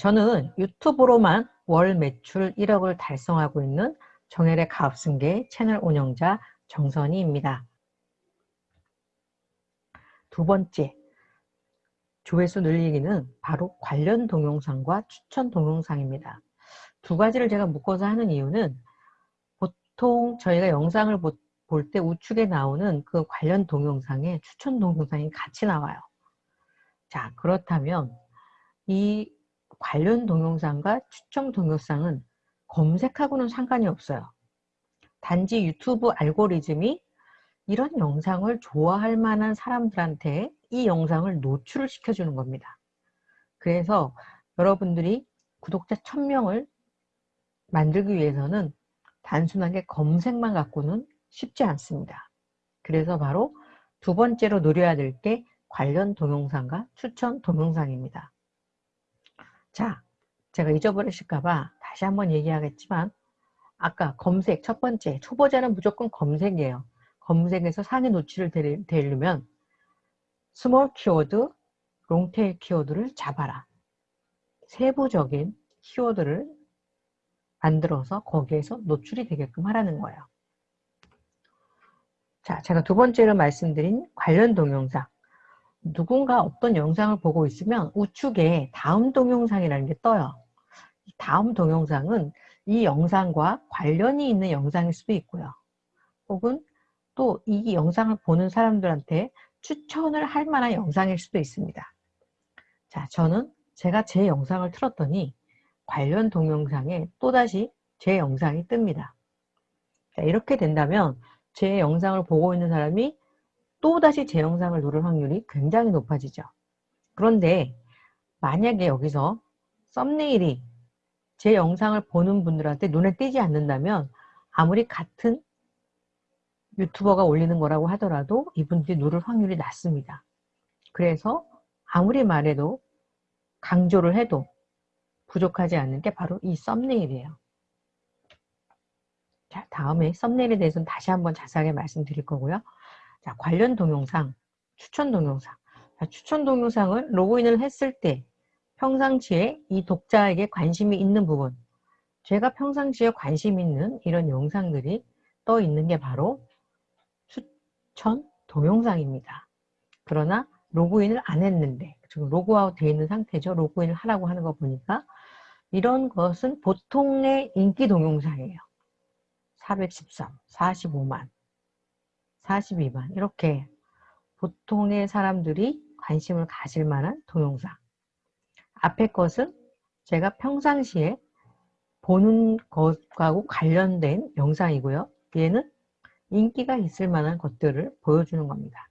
저는 유튜브로만 월 매출 1억을 달성하고 있는 정혜의 가업승계 채널 운영자 정선희입니다. 두 번째, 조회수 늘리기는 바로 관련 동영상과 추천 동영상입니다. 두 가지를 제가 묶어서 하는 이유는 보통 저희가 영상을 볼 때 우측에 나오는 그 관련 동영상에 추천 동영상이 같이 나와요. 자, 그렇다면 이 관련 동영상과 추천 동영상은 검색하고는 상관이 없어요. 단지 유튜브 알고리즘이 이런 영상을 좋아할 만한 사람들한테 이 영상을 노출을 시켜주는 겁니다. 그래서 여러분들이 구독자 1000명을 만들기 위해서는 단순하게 검색만 갖고는 쉽지 않습니다. 그래서 바로 두 번째로 노려야 될 게 관련 동영상과 추천 동영상입니다. 자, 제가 잊어버리실까봐 다시 한번 얘기하겠지만 아까 검색 첫 번째 초보자는 무조건 검색이에요. 검색에서 상위 노출을 되려면 small 키워드, long tail 키워드를 잡아라. 세부적인 키워드를 만들어서 거기에서 노출이 되게끔 하라는 거예요. 자, 제가 두 번째로 말씀드린 관련 동영상. 누군가 어떤 영상을 보고 있으면 우측에 다음 동영상이라는 게 떠요. 다음 동영상은 이 영상과 관련이 있는 영상일 수도 있고요. 혹은 또 이 영상을 보는 사람들한테 추천을 할 만한 영상일 수도 있습니다. 자, 저는 제가 제 영상을 틀었더니 관련 동영상에 또다시 제 영상이 뜹니다. 자, 이렇게 된다면 제 영상을 보고 있는 사람이 또다시 제 영상을 누를 확률이 굉장히 높아지죠. 그런데 만약에 여기서 썸네일이 제 영상을 보는 분들한테 눈에 띄지 않는다면 아무리 같은 유튜버가 올리는 거라고 하더라도 이분들이 누를 확률이 낮습니다. 그래서 아무리 말해도 강조를 해도 부족하지 않는 게 바로 이 썸네일이에요. 자, 다음에 썸네일에 대해서는 다시 한번 자세하게 말씀드릴 거고요. 자, 관련 동영상, 추천 동영상. 자, 추천 동영상을 로그인을 했을 때 평상시에 이 독자에게 관심이 있는 부분 제가 평상시에 관심 있는 이런 영상들이 떠 있는 게 바로 추천 동영상입니다. 그러나 로그인을 안 했는데 지금 로그아웃 되어 있는 상태죠. 로그인을 하라고 하는 거 보니까 이런 것은 보통의 인기 동영상이에요. 413, 45만, 42만 이렇게 보통의 사람들이 관심을 가질 만한 동영상 앞에 것은 제가 평상시에 보는 것하고 관련된 영상이고요. 얘는 인기가 있을 만한 것들을 보여주는 겁니다.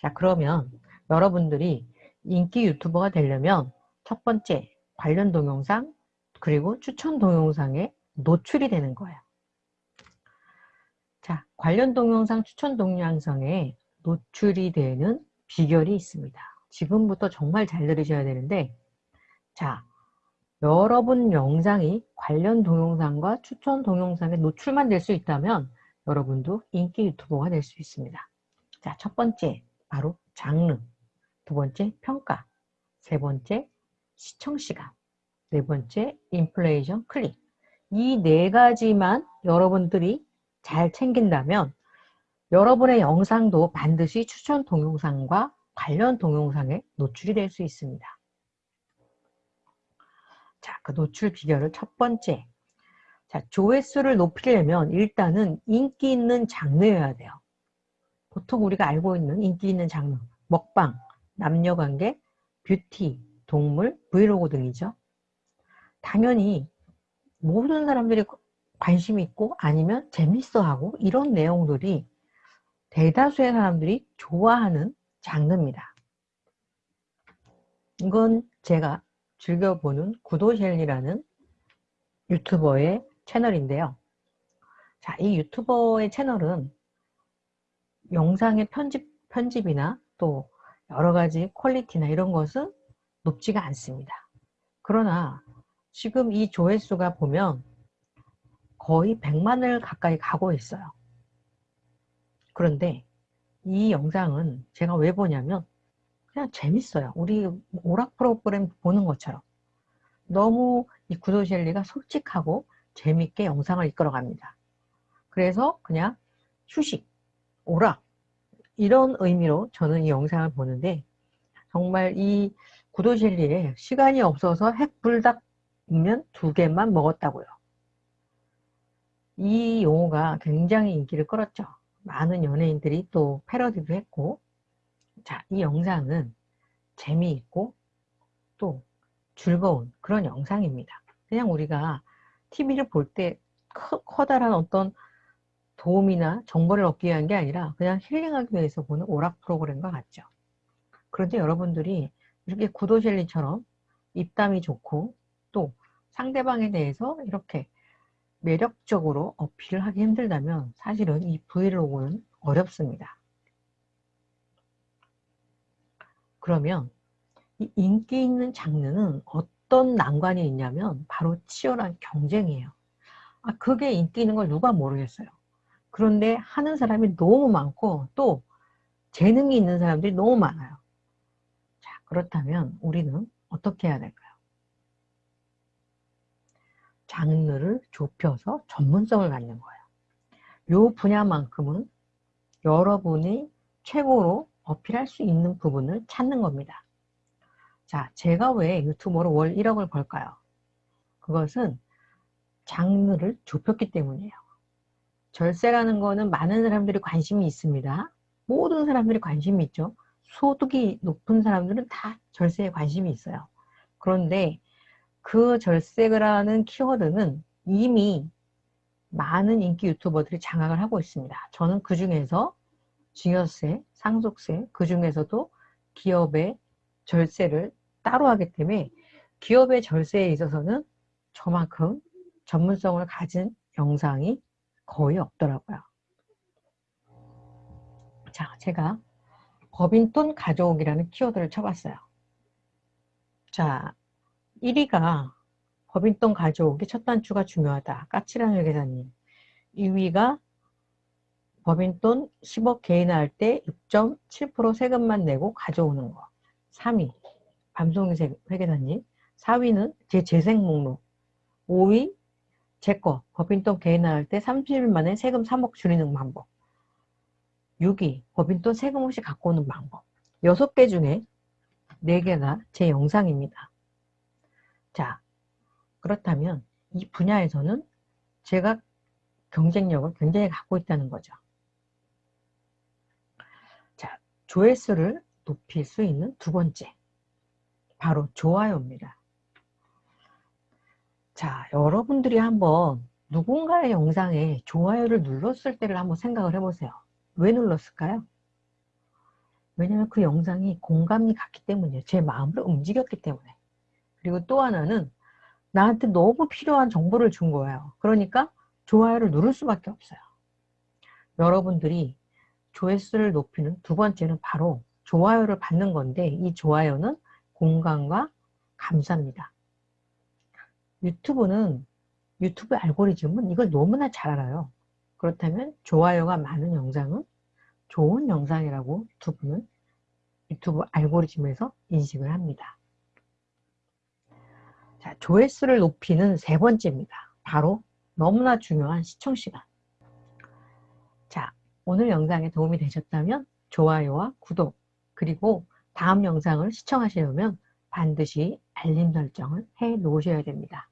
자 그러면 여러분들이 인기 유튜버가 되려면 첫 번째 관련 동영상 그리고 추천 동영상에 노출이 되는 거예요. 자 관련 동영상 추천 동영상에 노출이 되는 비결이 있습니다. 지금부터 정말 잘 들으셔야 되는데 자 여러분 영상이 관련 동영상과 추천 동영상에 노출만 될 수 있다면 여러분도 인기 유튜버가 될 수 있습니다. 자, 첫 번째 바로 장르, 두 번째 평가, 세 번째 시청시간, 네 번째 인플레이션 클릭 이 네 가지만 여러분들이 잘 챙긴다면 여러분의 영상도 반드시 추천 동영상과 관련 동영상에 노출이 될 수 있습니다. 자, 그 노출 비결을 첫 번째. 자, 조회수를 높이려면 일단은 인기 있는 장르여야 돼요. 보통 우리가 알고 있는 인기 있는 장르. 먹방, 남녀관계, 뷰티, 동물, 브이로그 등이죠. 당연히 모든 사람들이 관심 있고 아니면 재밌어 하고 이런 내용들이 대다수의 사람들이 좋아하는 장르입니다. 이건 제가 즐겨보는 구도셸리라는 유튜버의 채널인데요. 자, 이 유튜버의 채널은 영상의 편집, 편집이나 또 여러 가지 퀄리티나 이런 것은 높지가 않습니다. 그러나 지금 이 조회수가 보면 거의 100만을 가까이 가고 있어요. 그런데 이 영상은 제가 왜 보냐면 그냥 재밌어요. 우리 오락 프로그램 보는 것처럼 너무 이 구도젤리가 솔직하고 재밌게 영상을 이끌어 갑니다. 그래서 그냥 휴식, 오락 이런 의미로 저는 이 영상을 보는데 정말 이 구도젤리에 시간이 없어서 핵불닭면 두 개만 먹었다고요. 이 용어가 굉장히 인기를 끌었죠. 많은 연예인들이 또 패러디도 했고 자, 이 영상은 재미있고 또 즐거운 그런 영상입니다. 그냥 우리가 TV를 볼 때 커다란 어떤 도움이나 정보를 얻기 위한 게 아니라 그냥 힐링하기 위해서 보는 오락 프로그램과 같죠. 그런데 여러분들이 이렇게 구도젤리처럼 입담이 좋고 또 상대방에 대해서 이렇게 매력적으로 어필을 하기 힘들다면 사실은 이 브이로그는 어렵습니다. 그러면 이 인기 있는 장르는 어떤 난관이 있냐면 바로 치열한 경쟁이에요. 아, 그게 인기 있는 걸 누가 모르겠어요. 그런데 하는 사람이 너무 많고 또 재능이 있는 사람들이 너무 많아요. 자, 그렇다면 우리는 어떻게 해야 될까요? 장르를 좁혀서 전문성을 갖는 거예요. 요 분야만큼은 여러분이 최고로 어필할 수 있는 부분을 찾는 겁니다. 자, 제가 왜 유튜버로 월 1억을 벌까요? 그것은 장르를 좁혔기 때문이에요. 절세라는 거는 많은 사람들이 관심이 있습니다. 모든 사람들이 관심이 있죠. 소득이 높은 사람들은 다 절세에 관심이 있어요. 그런데 그 절세라는 키워드는 이미 많은 인기 유튜버들이 장악을 하고 있습니다. 저는 그 중에서 증여세, 상속세, 그 중에서도 기업의 절세를 따로 하기 때문에 기업의 절세에 있어서는 저만큼 전문성을 가진 영상이 거의 없더라고요. 자, 제가 법인돈 가져오기라는 키워드를 쳐봤어요. 자, 1위가 법인돈 가져오기 첫 단추가 중요하다. 까칠한 회계사님. 2위가 법인돈 10억 개인화할 때 6.7% 세금만 내고 가져오는 거. 3위 밤송이 회계사님. 4위는 제 재생 목록. 5위 제거 법인돈 개인화할 때 30일 만에 세금 3억 줄이는 방법. 6위 법인돈 세금 없이 갖고 오는 방법. 6개 중에 4개가 제 영상입니다. 자, 그렇다면 이 분야에서는 제가 경쟁력을 굉장히 갖고 있다는 거죠. 자, 조회수를 높일 수 있는 두 번째, 바로 좋아요입니다. 자, 여러분들이 한번 누군가의 영상에 좋아요를 눌렀을 때를 한번 생각을 해보세요. 왜 눌렀을까요? 왜냐면 그 영상이 공감이 갔기 때문이에요. 제 마음을 움직였기 때문에. 그리고 또 하나는 나한테 너무 필요한 정보를 준 거예요. 그러니까 좋아요를 누를 수밖에 없어요. 여러분들이 조회수를 높이는 두 번째는 바로 좋아요를 받는 건데 이 좋아요는 공감과 감사입니다. 유튜브는 유튜브 알고리즘은 이걸 너무나 잘 알아요. 그렇다면 좋아요가 많은 영상은 좋은 영상이라고 유튜브는 유튜브 알고리즘에서 인식을 합니다. 자, 조회수를 높이는 세 번째입니다. 바로 너무나 중요한 시청시간. 자, 오늘 영상에 도움이 되셨다면 좋아요와 구독 그리고 다음 영상을 시청하시려면 반드시 알림 설정을 해 놓으셔야 됩니다.